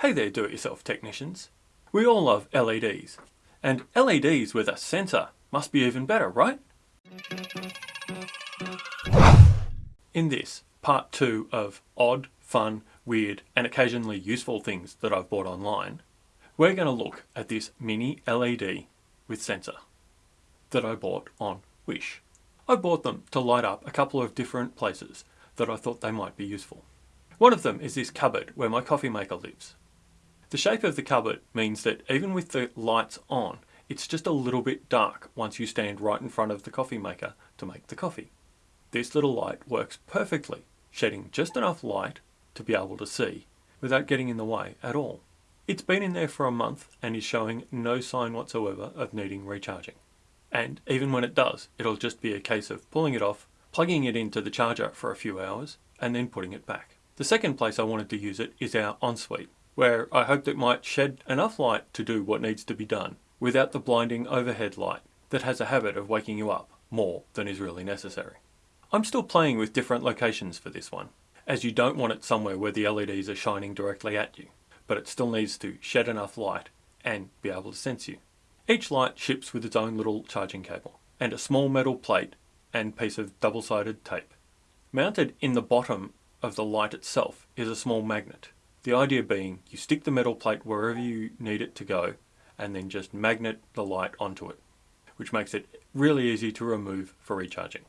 Hey there do-it-yourself technicians. We all love LEDs, and LEDs with a sensor must be even better, right? In this, part two of odd, fun, weird, and occasionally useful things that I've bought online, we're going to look at this mini LED with sensor that I bought on Wish. I bought them to light up a couple of different places that I thought they might be useful. One of them is this cupboard where my coffee maker lives. The shape of the cupboard means that even with the lights on, it's just a little bit dark once you stand right in front of the coffee maker to make the coffee. This little light works perfectly, shedding just enough light to be able to see without getting in the way at all. It's been in there for a month and is showing no sign whatsoever of needing recharging. And even when it does, it'll just be a case of pulling it off, plugging it into the charger for a few hours, and then putting it back. The second place I wanted to use it is our ensuite where I hoped it might shed enough light to do what needs to be done without the blinding overhead light that has a habit of waking you up more than is really necessary. I'm still playing with different locations for this one, as you don't want it somewhere where the LEDs are shining directly at you, but it still needs to shed enough light and be able to sense you. Each light ships with its own little charging cable and a small metal plate and piece of double-sided tape. Mounted in the bottom of the light itself is a small magnet the idea being you stick the metal plate wherever you need it to go and then just magnet the light onto it, which makes it really easy to remove for recharging.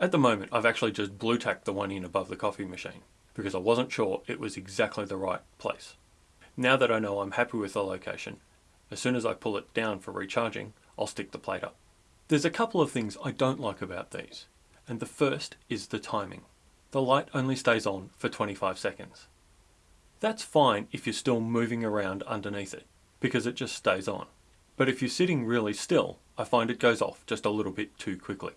At the moment, I've actually just blue tacked the one in above the coffee machine because I wasn't sure it was exactly the right place. Now that I know I'm happy with the location, as soon as I pull it down for recharging, I'll stick the plate up. There's a couple of things I don't like about these, and the first is the timing. The light only stays on for 25 seconds. That's fine if you're still moving around underneath it, because it just stays on. But if you're sitting really still, I find it goes off just a little bit too quickly.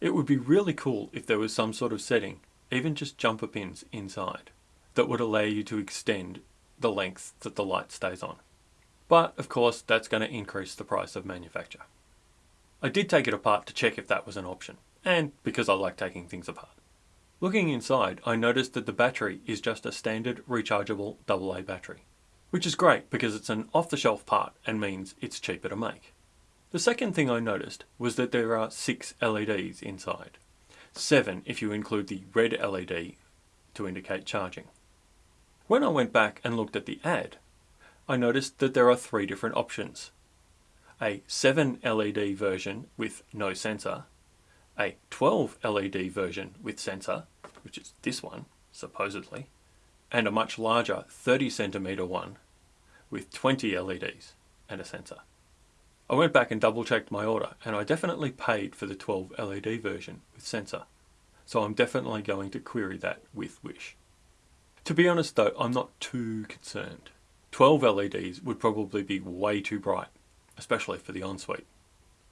It would be really cool if there was some sort of setting, even just jumper pins inside, that would allow you to extend the length that the light stays on. But of course that's going to increase the price of manufacture. I did take it apart to check if that was an option, and because I like taking things apart. Looking inside, I noticed that the battery is just a standard rechargeable AA battery, which is great because it's an off-the-shelf part and means it's cheaper to make. The second thing I noticed was that there are six LEDs inside. Seven if you include the red LED to indicate charging. When I went back and looked at the ad, I noticed that there are three different options. A 7 LED version with no sensor, a 12 LED version with sensor, which is this one, supposedly, and a much larger 30 centimeter one with 20 LEDs and a sensor. I went back and double checked my order and I definitely paid for the 12 LED version with sensor. So I'm definitely going to query that with Wish. To be honest though, I'm not too concerned. 12 LEDs would probably be way too bright, especially for the ensuite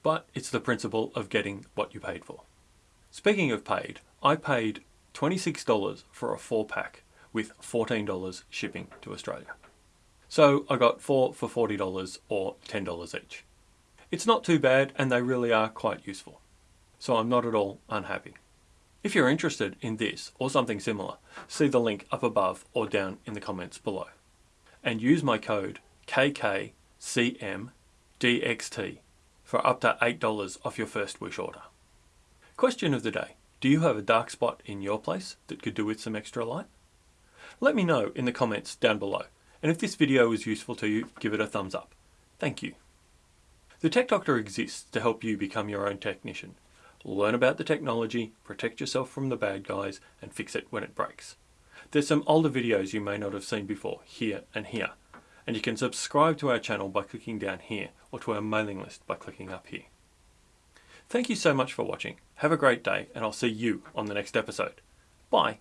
but it's the principle of getting what you paid for. Speaking of paid, I paid $26 for a four pack with $14 shipping to Australia. So I got four for $40 or $10 each. It's not too bad and they really are quite useful. So I'm not at all unhappy. If you're interested in this or something similar, see the link up above or down in the comments below. And use my code KKCMDXT for up to $8 off your first Wish order. Question of the day. Do you have a dark spot in your place that could do with some extra light? Let me know in the comments down below. And if this video was useful to you, give it a thumbs up. Thank you. The Tech Doctor exists to help you become your own technician. Learn about the technology, protect yourself from the bad guys, and fix it when it breaks. There's some older videos you may not have seen before, here and here and you can subscribe to our channel by clicking down here or to our mailing list by clicking up here. Thank you so much for watching. Have a great day and I'll see you on the next episode. Bye.